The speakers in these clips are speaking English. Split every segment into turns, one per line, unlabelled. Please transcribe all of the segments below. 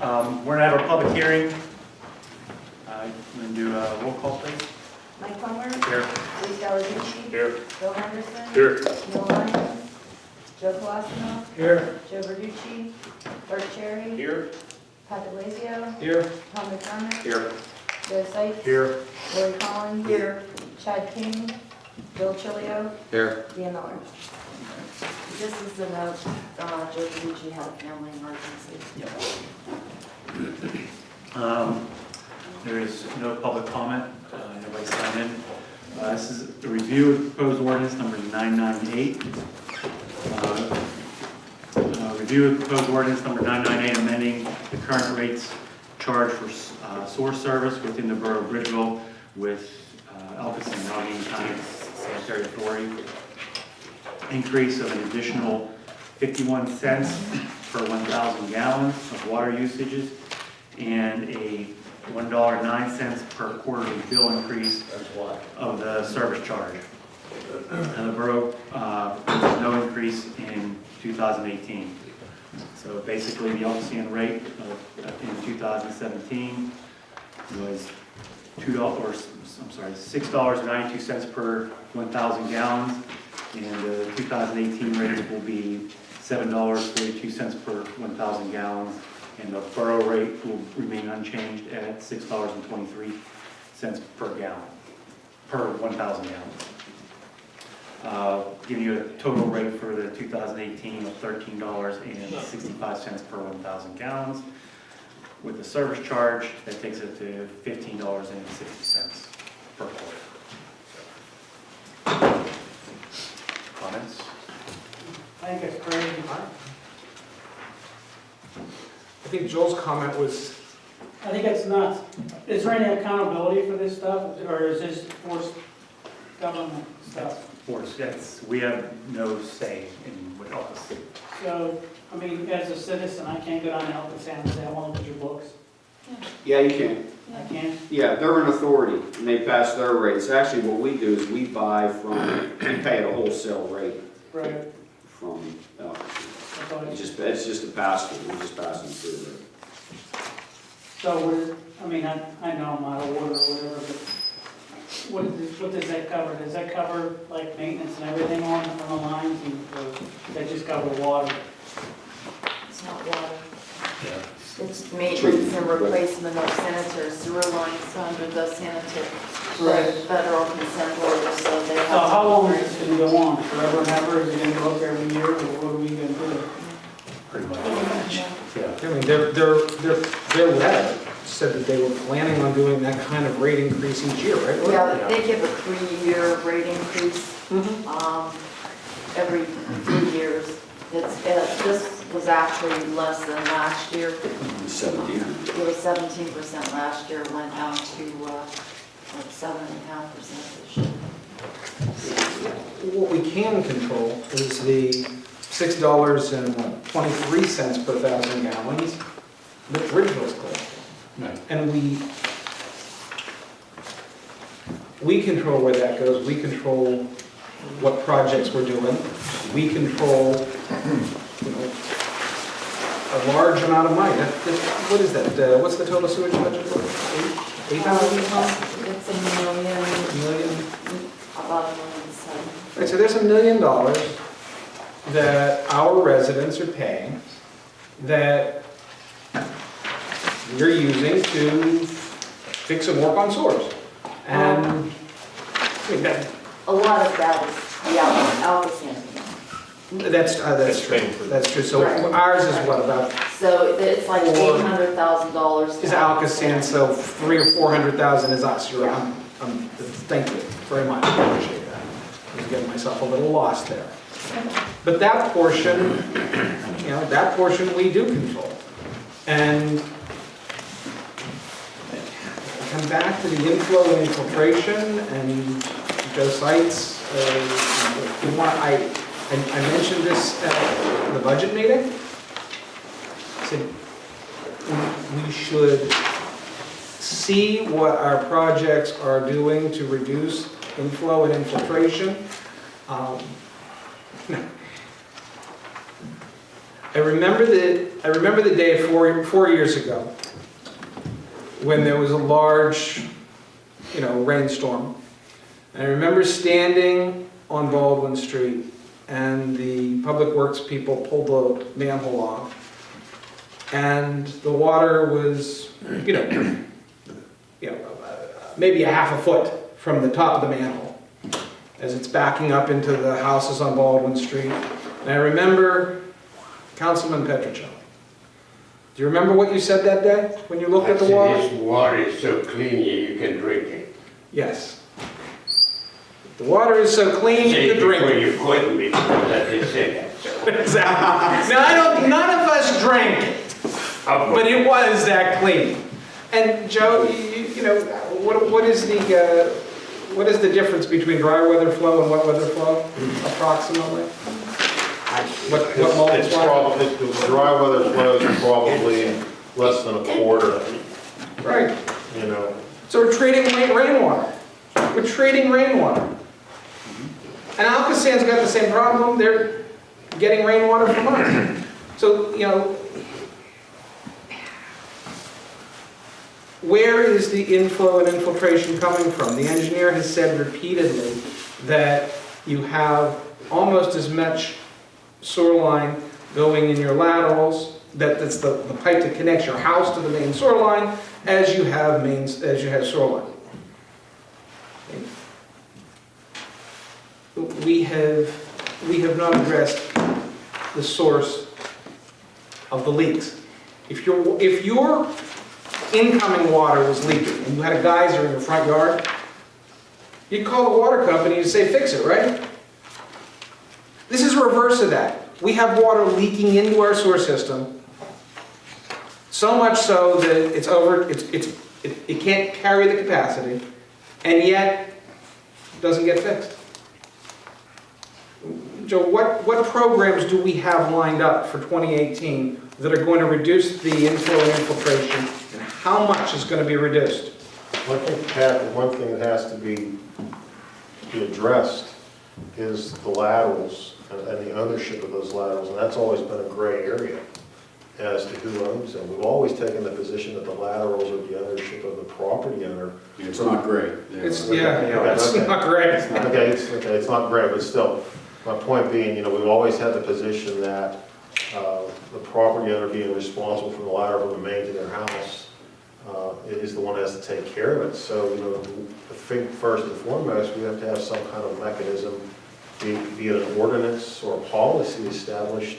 Um, We're gonna have a public hearing. Uh, I'm gonna do a roll call, please.
Mike Plummer,
Here.
Lee Delahucci,
Here.
Bill Henderson.
Here.
Neil Lyons, Joe Colosimo,
Here.
Joe Verducci, Bert Cherry,
Here.
Pat DeLazio,
Here.
Tom McDermott,
Here.
Joe Sykes,
Here.
Lori Collins. Here. Chad King, Bill Chilio,
Here.
Dean Miller.
This is a note, uh, Joe Verducci had a family emergency.
Um, There is no public comment, uh, nobody signed in. Uh, This is a review of proposed ordinance number 998. Uh, uh, Review of proposed ordinance number 998, amending the current rates charged for uh, sewer service within the borough of Bridgeville with uh, ALCOSAN and Allegheny County Sanitary Authority. Increase of an additional 51 cents per 1,000 gallons of water usages and a $1.09 per quarterly bill increase of the service charge. And the borough, uh, no increase in 2018. So basically, the ALCOSAN rate of- in 2017 was $2, I'm sorry, $6.92 per 1,000 gallons. And the 2018 rate will be $7.42 per 1,000 gallons. And the borough rate will remain unchanged at $6.23 per gallon, per 1,000 gallons. Uh, Give you a total rate for the 2018 of $13.65 per 1,000 gallons. With the service charge, that takes it to $15.60 per quarter. Comments?
I think it's crazy. I think Joel's comment was,
I think it's nuts. Is there any accountability for this stuff, or is this forced government stuff?
Of course, that's, we have no say in what else.
So, I mean, as a citizen, I can't go down to ALCOSAN and say, I want to look at your books.
Yeah, you can.
I can't.
Yeah, they're an authority, and they pass their rates. Actually, what we do is we buy from, we pay at a wholesale rate
Right.
from,
That's
it's just, it's just a pass through, we just passing through through.
So we're, I mean, I, I know I'm out of order or whatever, but what, is- what does that cover? Does that cover like maintenance and everything on, on the lines and, or that just cover water?
It's not water.
Yeah.
It's maintenance and replacement of sanitary sewer lines under the sanitary, the federal consent order, so they have.
So how long is this gonna go on? Forever and ever? Is it gonna go up every year, or what are we gonna do?
Pretty much.
Yeah.
Yeah.
I mean, their, their, their, their letter said that they were planning on doing that kind of rate increase each year, right?
Yeah, they give a three-year rate increase, um, every three years. It's, uh, this was actually less than last year.
Seventeen.
It was seventeen percent last year, went down to, uh, like seven and a half percent this year.
What we can control is the six dollars and twenty-three cents per thousand gallons that Bridgeville's collecting.
Right.
And we, we control where that goes, we control what projects we're doing, we control, you know, a large amount of money. That, that- what is that, uh, what's the total sewage budget for? Eight, eight hundred
It's a million,
million?
About a million seven.
Right, so there's a million dollars that our residents are paying that we're using to fix and work on sewers. And, I mean, that,
A lot of that is the Al- ALCOSAN.
that's, uh, that's true, that's true. So
Right.
ours is what, about,
So it's like
Or-
eight hundred thousand dollars.
is ALCOSAN, so three or four hundred thousand is us. You're, I'm, I'm, thank you very much, I appreciate that. I was getting myself a little lost there. But that portion, you know, that portion we do control. And come back to the inflow and infiltration and Joe Sites, uh, you want, I, I I mentioned this at the budget meeting. Said, we- we should see what our projects are doing to reduce inflow and infiltration. Um, I remember the, I remember the day four, four years ago, when there was a large, you know, rainstorm. And I remember standing on Baldwin Street, and the Public Works people pulled the manhole off. And the water was, you know, you know, uh, maybe a half a foot from the top of the manhole, as it's backing up into the houses on Baldwin Street. And I remember Councilman Petrocelli. Do you remember what you said that day, when you looked at the
I
water?
This water is so clean, you can drink it.
Yes. The water is so clean, you can drink it.
you couldn't I just said that.
Exactly. Now, I don't, none of us drank it, but it was that clean. And Joe, you, know, what, what is the, uh, what is the difference between dry weather flow and wet weather flow approximately? What, what
It's
multiplier?
it's probably, the dry weather flows are probably less than a quarter,
Right.
you know.
So we're trading rain- rainwater. We're trading rainwater. And ALCOSAN's got the same problem, they're getting rainwater from us. So, you know, where is the inflow and infiltration coming from? The engineer has said repeatedly that you have almost as much sewer line going in your laterals, that it's the, the pipe that connects your house to the main sewer line, as you have mains, as you have sewer line. We have, we have not addressed the source of the leaks. If your, if your incoming water was leaking and you had a geyser in your front yard, you'd call the water company and say, fix it, right? This is reverse of that. We have water leaking into our sewer system, so much so that it's over, it's, it's, it it can't carry the capacity, and yet doesn't get fixed. Joe, what, what programs do we have lined up for 2018 that are going to reduce the inflow and infiltration, how much is going to be reduced?
I think, Pat, the one thing that has to be, be addressed is the laterals and and the ownership of those laterals, and that's always been a gray area as to who owns them. We've always taken the position that the laterals are the ownership of the property owner.
It's not great.
It's,
Okay,
yeah, it's
okay.
not great.
Okay, it's, okay, it's not great, but still, my point being, you know, we've always had the position that uh, the property owner being responsible for the lateral from the main to their house uh, is the one that has to take care of it. So, you know, I think first and foremost, we have to have some kind of mechanism, be be it an ordinance or a policy established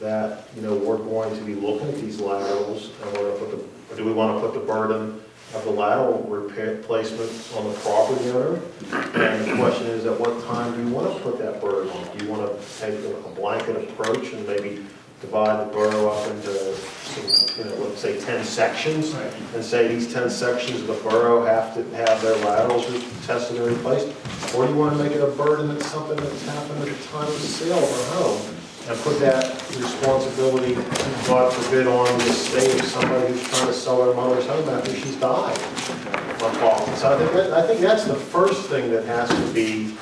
that, you know, we're going to be looking at these laterals and we're going to put the, do we want to put the burden of the lateral repair, placement on the property owner? And the question is, at what time do you want to put that burden on? Do you want to take a blanket approach and maybe divide the borough up into, some, you know, let's say 10 sections? And say these 10 sections of the borough have to have their laterals re- tested and replaced? Or do you want to make it a burden that's something that's happened at the time of the sale of a home? And put that responsibility, God forbid, on the estate of somebody who's trying to sell their mother's home after she's died? on top. So I think, that- I think that's the first thing that has to be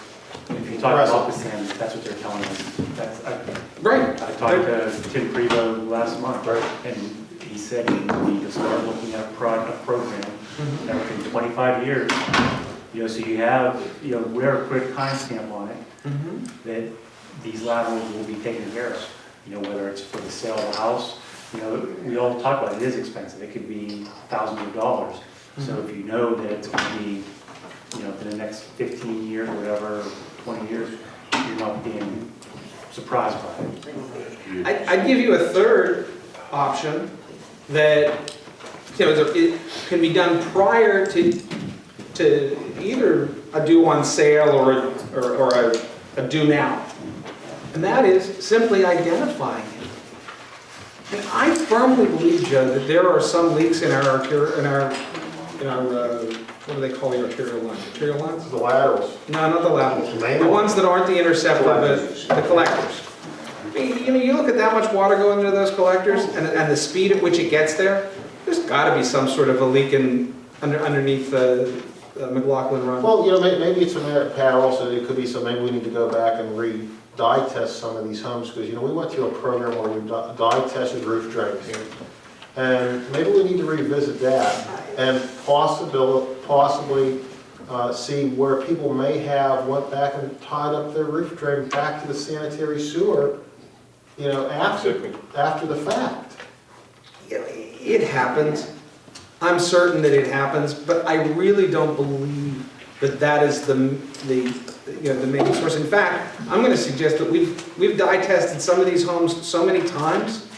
If you talk about the
addressed.
sand, that's what they're telling us. That's, I,
Right.
I talked to Tim Prevo last month,
Right.
and he said he need to start looking at a pro, a program
Mhm.
that within twenty-five years, you know, so you have, you know, wear a quick timestamp on it,
Mhm.
that these laterals will be taken care of. You know, whether it's for the sale of the house, you know, we all talk about it, it is expensive, it could be thousands of dollars. So if you know that it's gonna be, you know, for the next fifteen years, or whatever, twenty years, you're not being surprised by it.
I- I'd give you a third option that, you know, it can be done prior to, to either a due on sale or, a- or or a, a due now. And that is simply identifying it. And I firmly believe, Joe, that there are some leaks in our in our, in our, uh, what do they call the arterial lines? Arterial lines?
The laterals.
No, not the laterals. The ones that aren't the interceptor, but the collectors. I mean, You know, you look at that much water going into those collectors and, and the speed at which it gets there, there's gotta be some sort of a leak in, under, underneath the uh, McLaughlin Run.
Well, you know, may- maybe it's a merit, power also, it could be some, maybe we need to go back and re, dye test some of these homes, because, you know, we went through a program where we dye tested roof drains. And maybe we need to revisit that and possibly, possibly uh, see where people may have went back and tied up their roof drain back to the sanitary sewer, you know, after, after the fact.
It happens. I'm certain that it happens, but I really don't believe that that is the, the, you know, the main source. In fact, I'm gonna suggest that we've, we've dye tested some of these homes so many times,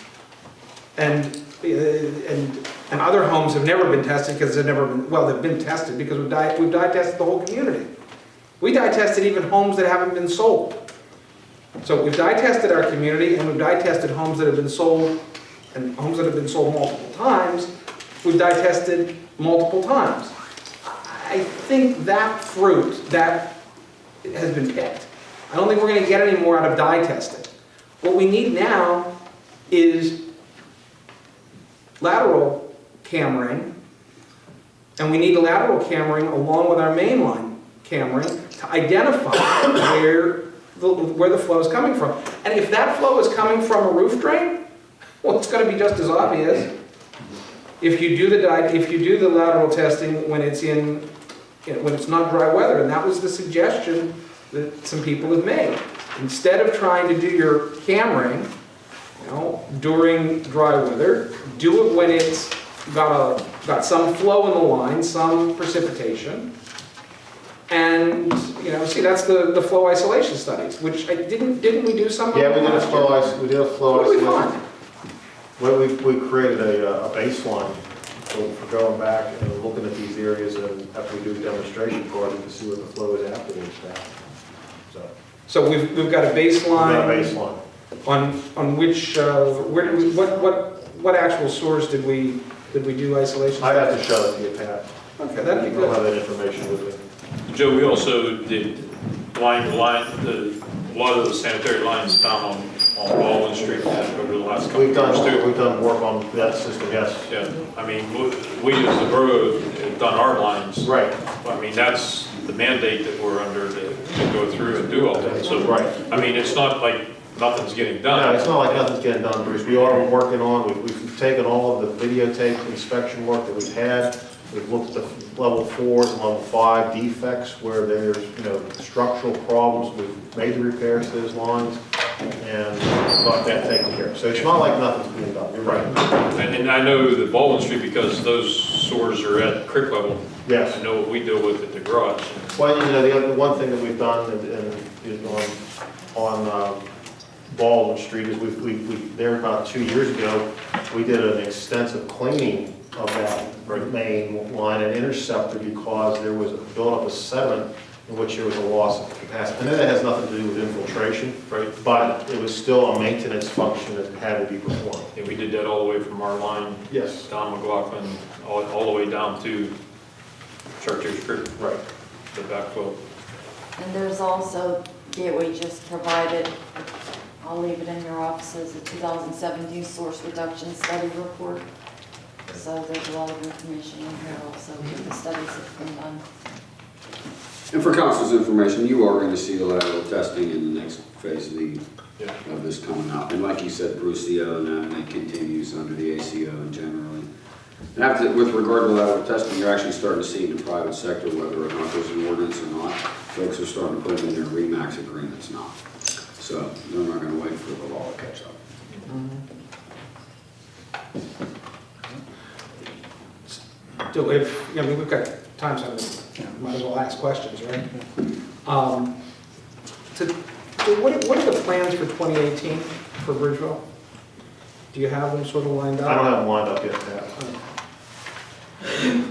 and, uh, and, and other homes have never been tested because they've never been, well, they've been tested because we've dye, we've dye tested the whole community. We dye tested even homes that haven't been sold. So we've dye tested our community, and we've dye tested homes that have been sold and homes that have been sold multiple times, we've dye tested multiple times. I think that fruit, that has been picked. I don't think we're gonna get any more out of dye testing. What we need now is lateral cammering, and we need a lateral cammering along with our mainline cammering to identify where the, where the flow is coming from. And if that flow is coming from a roof drain, well, it's gonna be just as obvious. If you do the, if you do the lateral testing when it's in, you know, when it's not dry weather, and that was the suggestion that some people have made. Instead of trying to do your cammering, you know, during dry weather, do it when it's got a, got some flow in the line, some precipitation. And, you know, see, that's the, the flow isolation studies, which I didn't, didn't we do some
Yeah, we did a flow ice, we did a flow
What we
isolation. Well, we, we created a, uh, a baseline for for going back and looking at these areas and after we do a demonstration project to see what the flow is after afterwards. So,
So we've, we've got a
we got a
baseline
baseline.
on, on which, uh, where did we, what, what, what actual source did we, did we do isolation?
I'd have to show it to you, Pat.
Okay,
I
that'd be
don't have
good.
that information with me.
Joe, we also did line, the line, the, a lot of the sanitary lines down on, on Baldwin Street over the last couple
We've
years
done,
too.
we've done work on that system, yes.
Yeah, I mean, we, we as the borough have done our lines.
Right,
I mean, that's the mandate that we're under to, to go through and do all that. So,
right.
I mean, it's not like nothing's getting done.
No,
done.
it's not like nothing's getting done, Bruce. We are working on, we've, we've taken all of the videotape inspection work that we've had. We've looked at the level fours and level five defects where there's, you know, structural problems. We've made the repairs to those lines and got that taken care of. So it's not like nothing's being done. You're right.
And, and I know the Baldwin Street, because those sores are at creek level,
Yes.
I know what we deal with at the garage.
Well, you know, the other, one thing that we've done and, and is on, on, um, Baldwin Street is we, we, we, there about two years ago, we did an extensive cleaning of that main line and interceptor because there was a buildup of sediment in which there was a loss of capacity. And that has nothing to do with infiltration,
Right.
but it was still a maintenance function that had to be performed.
And we did that all the way from our line
Yes.
Don McLaughlin, all, all the way down to Chartiers Creek,
Right.
the backflow.
And there's also, Gateway just provided, I'll leave it in your offices, a 2017 source reduction study report. So there's a lot of information in here also, with the studies that have been done.
And for council's information, you are gonna see the lateral testing in the next phase of the,
Yeah.
of this coming up. And like you said, Bruce, the O and that, and it continues under the ACO and generally. And after, with regard to lateral testing, you're actually starting to see in the private sector whether or not there's an ordinance or not. Folks are starting to put them in their REMAX agreements now. So they're not gonna wait for the law to catch up.
Do if, I mean, we've got time, so we might as well ask questions, right? Um, So, so what, are- what are the plans for 2018 for Bridgeville? Do you have them sort of lined up?
I don't have them lined up yet, Pat.
It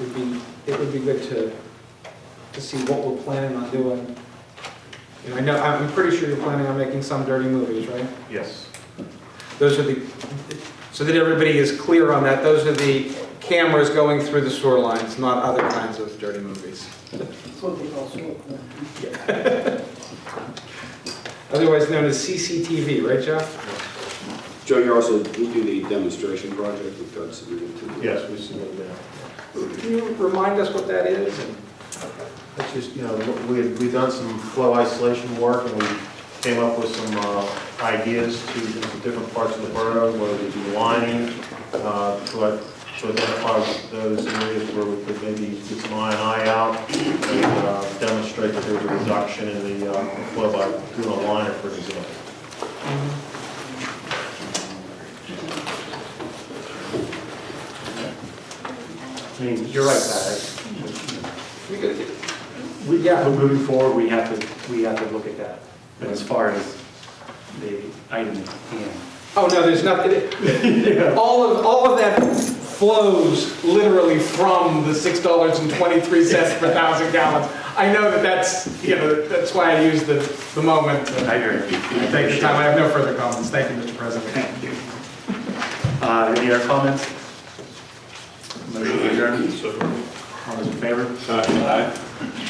would be, it would be good to, to see what we're planning on doing. You know, I know, I'm pretty sure you're planning on making some dirty movies, right?
Yes.
Those are the, so that everybody is clear on that, those are the cameras going through the sewer lines, not other kinds of dirty movies.
That's they call smoke.
Otherwise known as CCTV, right, Jeff?
Joe, you're also, we do the demonstration project we've got submitted to.
Yes, we submitted that.
Can you remind us what that is? And-
It's just, you know, we had, we done some flow isolation work and we came up with some uh, ideas to, do different parts of the borough, whether it be lining, uh, to uh, to identify those areas where we could maybe get some I and I out and uh, demonstrate that there's a reduction in the uh, flow by doing a liner, for example.
I mean, you're right, Pat.
We could-
We, yeah, but moving forward, we have to, we have to look at that. But as far as the item at hand.
Oh, no, there's nothing, all of, all of that flows literally from the six dollars and twenty-three cents per thousand gallons. I know that that's, you know, that's why I use the, the moment to
I hear you.
time. I have no further comments. Thank you, Mr. President.
Thank you. Uh, any other comments? Motion adjourned.
So,
All those in favor?
Aye.
Motion